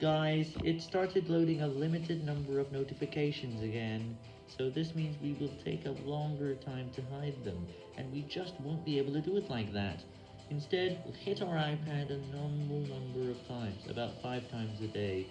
Guys, it started loading a limited number of notifications again, so this means we will take a longer time to hide them, and we just won't be able to do it like that. Instead, we'll hit our iPad a normal number of times, about 5 times a day,